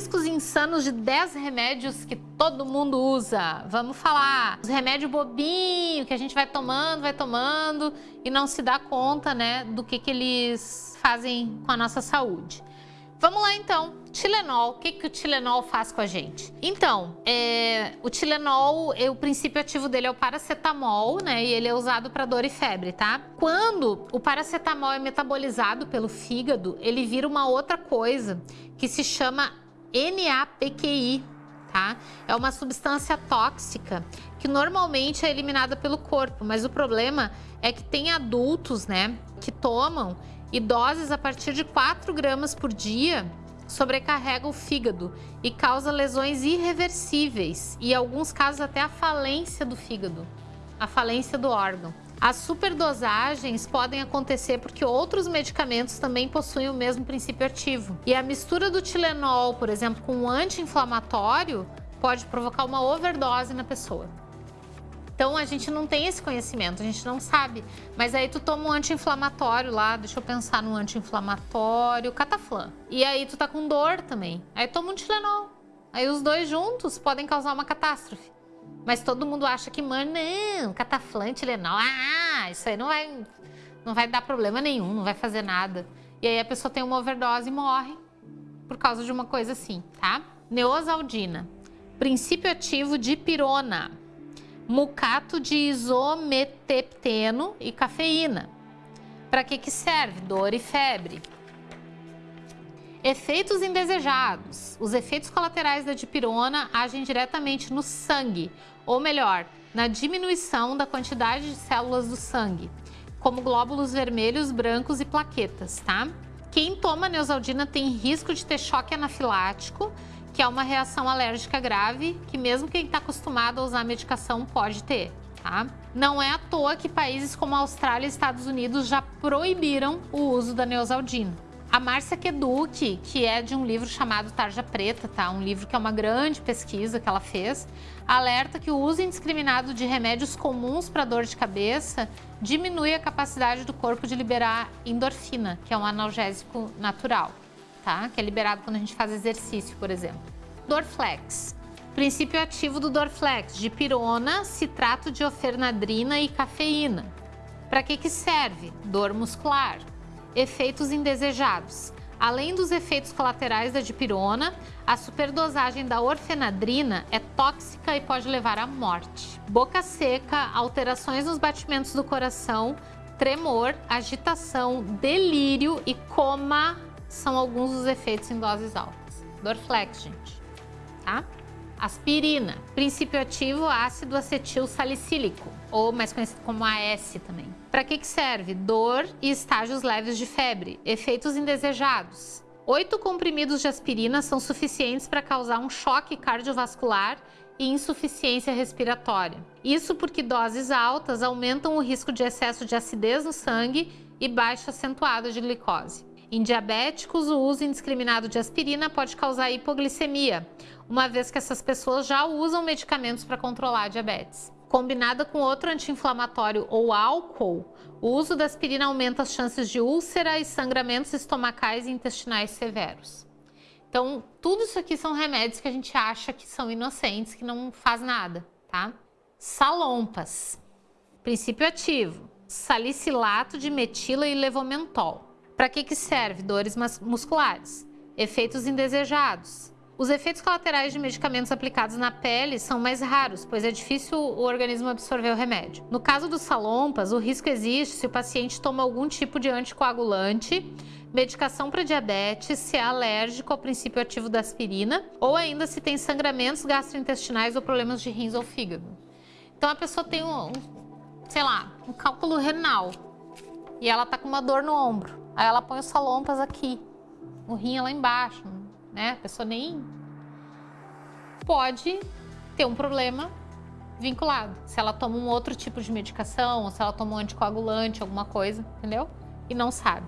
riscos insanos de 10 remédios que todo mundo usa. Vamos falar. Os remédios bobinho que a gente vai tomando, vai tomando e não se dá conta, né, do que, que eles fazem com a nossa saúde. Vamos lá então, Tilenol, o que, que o Tilenol faz com a gente? Então, é, o Tilenol, é, o princípio ativo dele é o paracetamol, né? E ele é usado para dor e febre, tá? Quando o paracetamol é metabolizado pelo fígado, ele vira uma outra coisa que se chama NAPQI, tá? É uma substância tóxica que normalmente é eliminada pelo corpo, mas o problema é que tem adultos, né, que tomam e doses a partir de 4 gramas por dia sobrecarrega o fígado e causa lesões irreversíveis e, em alguns casos, até a falência do fígado, a falência do órgão. As superdosagens podem acontecer porque outros medicamentos também possuem o mesmo princípio ativo. E a mistura do Tilenol, por exemplo, com um anti-inflamatório, pode provocar uma overdose na pessoa. Então a gente não tem esse conhecimento, a gente não sabe. Mas aí tu toma um anti-inflamatório lá, deixa eu pensar no anti-inflamatório, cataflã. E aí tu tá com dor também. Aí toma um Tilenol. Aí os dois juntos podem causar uma catástrofe. Mas todo mundo acha que, mano, não, cataflã, Tilenol, ah, isso aí não vai, não vai dar problema nenhum, não vai fazer nada. E aí a pessoa tem uma overdose e morre por causa de uma coisa assim, tá? Neosaldina, princípio ativo de pirona mucato de isometepteno e cafeína. Para que, que serve? Dor e febre. Efeitos indesejados. Os efeitos colaterais da dipirona agem diretamente no sangue, ou melhor, na diminuição da quantidade de células do sangue, como glóbulos vermelhos, brancos e plaquetas, tá? Quem toma neosaldina tem risco de ter choque anafilático que é uma reação alérgica grave que mesmo quem está acostumado a usar medicação pode ter. Tá? Não é à toa que países como a Austrália e Estados Unidos já proibiram o uso da neosaldina. A Márcia Keduc, que é de um livro chamado Tarja Preta, tá? um livro que é uma grande pesquisa que ela fez, alerta que o uso indiscriminado de remédios comuns para dor de cabeça diminui a capacidade do corpo de liberar endorfina, que é um analgésico natural tá? Que é liberado quando a gente faz exercício, por exemplo. Dorflex. Princípio ativo do Dorflex, de pirona, citrato de ofernadrina e cafeína. Para que que serve? Dor muscular. Efeitos indesejados. Além dos efeitos colaterais da dipirona, a superdosagem da orfenadrina é tóxica e pode levar à morte. Boca seca, alterações nos batimentos do coração, tremor, agitação, delírio e coma são alguns dos efeitos em doses altas. Dorflex, gente, tá? Aspirina, princípio ativo ácido acetil salicílico, ou mais conhecido como AS também. Para que, que serve? Dor e estágios leves de febre, efeitos indesejados. Oito comprimidos de aspirina são suficientes para causar um choque cardiovascular e insuficiência respiratória. Isso porque doses altas aumentam o risco de excesso de acidez no sangue e baixa acentuada de glicose. Em diabéticos, o uso indiscriminado de aspirina pode causar hipoglicemia, uma vez que essas pessoas já usam medicamentos para controlar a diabetes. Combinada com outro anti-inflamatório ou álcool, o uso da aspirina aumenta as chances de úlcera e sangramentos estomacais e intestinais severos. Então, tudo isso aqui são remédios que a gente acha que são inocentes, que não faz nada, tá? Salompas. Princípio ativo. Salicilato de metila e levomentol. Para que, que serve? Dores musculares. Efeitos indesejados. Os efeitos colaterais de medicamentos aplicados na pele são mais raros, pois é difícil o organismo absorver o remédio. No caso dos salompas, o risco existe se o paciente toma algum tipo de anticoagulante, medicação para diabetes, se é alérgico ao princípio ativo da aspirina, ou ainda se tem sangramentos gastrointestinais ou problemas de rins ou fígado. Então a pessoa tem um, sei lá, um cálculo renal e ela tá com uma dor no ombro. Aí ela põe os salompas aqui, o rim é lá embaixo, né? A pessoa nem pode ter um problema vinculado. Se ela toma um outro tipo de medicação, ou se ela toma um anticoagulante, alguma coisa, entendeu? E não sabe.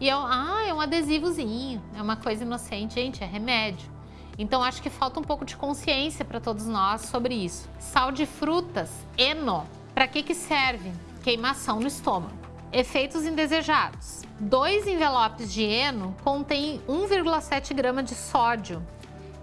E é, ah, é um adesivozinho, é uma coisa inocente. Gente, é remédio. Então acho que falta um pouco de consciência para todos nós sobre isso. Sal de frutas, eno, para que que serve? Queimação no estômago. Efeitos indesejados. Dois envelopes de eno contêm 1,7 grama de sódio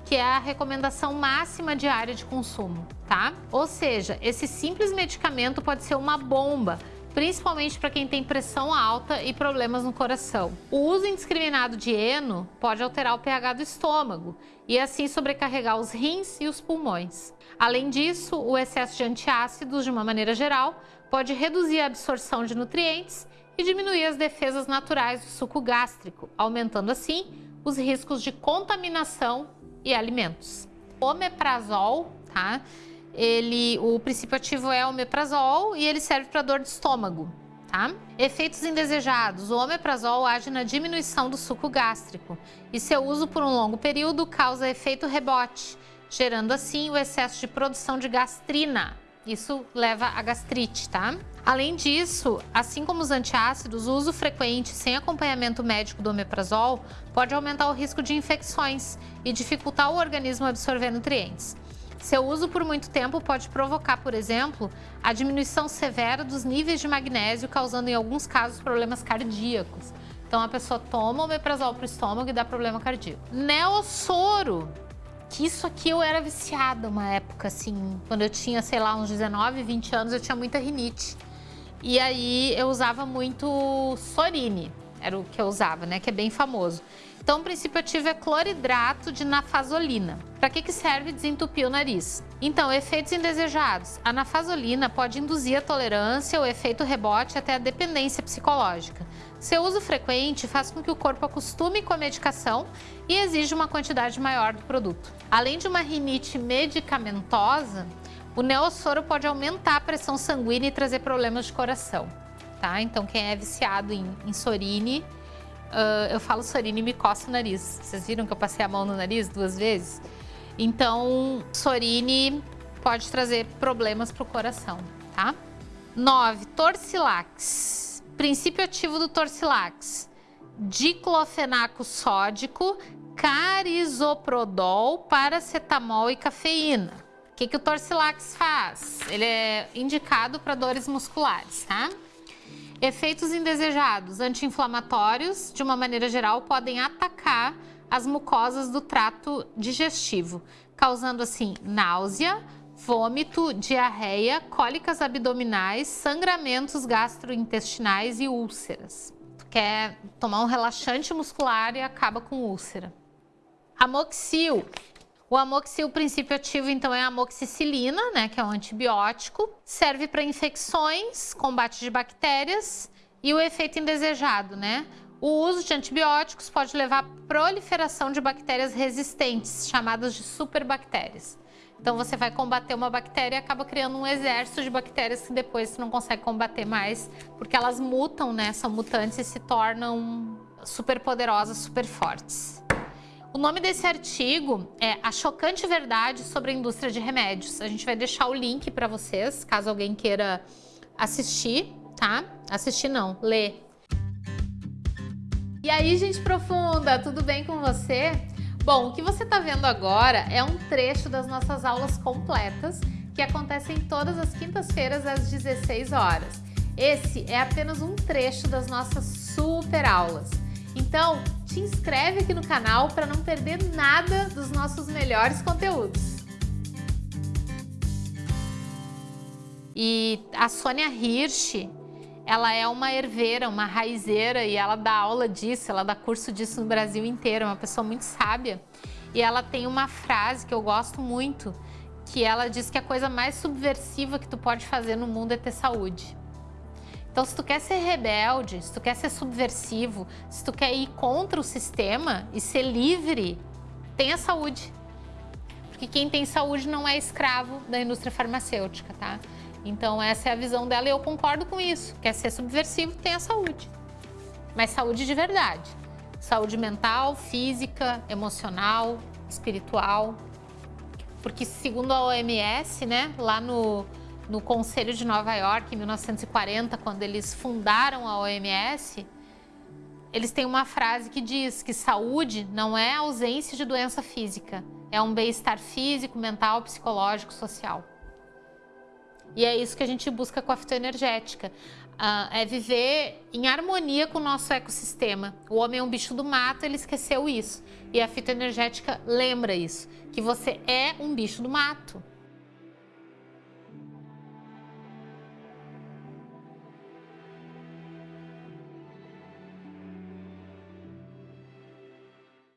que é a recomendação máxima diária de consumo, tá? Ou seja, esse simples medicamento pode ser uma bomba, principalmente para quem tem pressão alta e problemas no coração. O uso indiscriminado de eno pode alterar o pH do estômago e assim sobrecarregar os rins e os pulmões. Além disso, o excesso de antiácidos, de uma maneira geral, pode reduzir a absorção de nutrientes e diminuir as defesas naturais do suco gástrico, aumentando assim os riscos de contaminação e alimentos. Omeprazol, tá? Ele, o princípio ativo é o omeprazol e ele serve para dor de estômago. Tá? Efeitos indesejados. O omeprazol age na diminuição do suco gástrico e seu uso por um longo período causa efeito rebote, gerando assim o excesso de produção de gastrina. Isso leva a gastrite, tá? Além disso, assim como os antiácidos, o uso frequente sem acompanhamento médico do omeprazol pode aumentar o risco de infecções e dificultar o organismo absorver nutrientes. Seu uso por muito tempo pode provocar, por exemplo, a diminuição severa dos níveis de magnésio, causando em alguns casos problemas cardíacos. Então a pessoa toma o omeprazol para o estômago e dá problema cardíaco. Neossoro, que isso aqui eu era viciada uma época, assim, quando eu tinha, sei lá, uns 19, 20 anos, eu tinha muita rinite. E aí eu usava muito Sorine, era o que eu usava, né, que é bem famoso. Então, o princípio ativo é cloridrato de nafazolina. Para que, que serve desentupir o nariz? Então, efeitos indesejados. A nafazolina pode induzir a tolerância, o efeito rebote até a dependência psicológica. Seu uso frequente faz com que o corpo acostume com a medicação e exija uma quantidade maior do produto. Além de uma rinite medicamentosa, o neossoro pode aumentar a pressão sanguínea e trazer problemas de coração. Tá? Então, quem é viciado em, em sorine, uh, eu falo sorine e me coça o nariz. Vocês viram que eu passei a mão no nariz duas vezes? Então, sorine pode trazer problemas para o coração, tá? 9. Torcilax. Princípio ativo do Torcilax. Diclofenaco sódico, carisoprodol, paracetamol e cafeína. O que, que o Torcilax faz? Ele é indicado para dores musculares, tá? Efeitos indesejados, anti-inflamatórios, de uma maneira geral, podem atacar as mucosas do trato digestivo, causando assim náusea, vômito, diarreia, cólicas abdominais, sangramentos gastrointestinais e úlceras. Quer tomar um relaxante muscular e acaba com úlcera. Amoxil o amoxil, o princípio ativo, então, é a amoxicilina, né, que é um antibiótico. Serve para infecções, combate de bactérias e o efeito indesejado, né? O uso de antibióticos pode levar à proliferação de bactérias resistentes, chamadas de superbactérias. Então você vai combater uma bactéria e acaba criando um exército de bactérias que depois você não consegue combater mais, porque elas mutam, né? São mutantes e se tornam super poderosas, super fortes. O nome desse artigo é A Chocante Verdade sobre a Indústria de Remédios. A gente vai deixar o link para vocês, caso alguém queira assistir, tá? Assistir não, ler. E aí, gente profunda, tudo bem com você? Bom, o que você está vendo agora é um trecho das nossas aulas completas que acontecem todas as quintas-feiras às 16 horas. Esse é apenas um trecho das nossas super aulas. Então, te inscreve aqui no canal para não perder nada dos nossos melhores conteúdos. E a Sônia Hirsch, ela é uma herveira, uma raizeira e ela dá aula disso, ela dá curso disso no Brasil inteiro, é uma pessoa muito sábia. E ela tem uma frase que eu gosto muito, que ela diz que a coisa mais subversiva que tu pode fazer no mundo é ter saúde. Então, se tu quer ser rebelde, se tu quer ser subversivo, se tu quer ir contra o sistema e ser livre, tenha saúde. Porque quem tem saúde não é escravo da indústria farmacêutica, tá? Então, essa é a visão dela e eu concordo com isso. Quer ser subversivo, tenha saúde. Mas saúde de verdade. Saúde mental, física, emocional, espiritual. Porque segundo a OMS, né, lá no no Conselho de Nova York, em 1940, quando eles fundaram a OMS, eles têm uma frase que diz que saúde não é ausência de doença física, é um bem-estar físico, mental, psicológico, social. E é isso que a gente busca com a fitoenergética. Uh, é viver em harmonia com o nosso ecossistema. O homem é um bicho do mato, ele esqueceu isso. E a fitoenergética lembra isso, que você é um bicho do mato.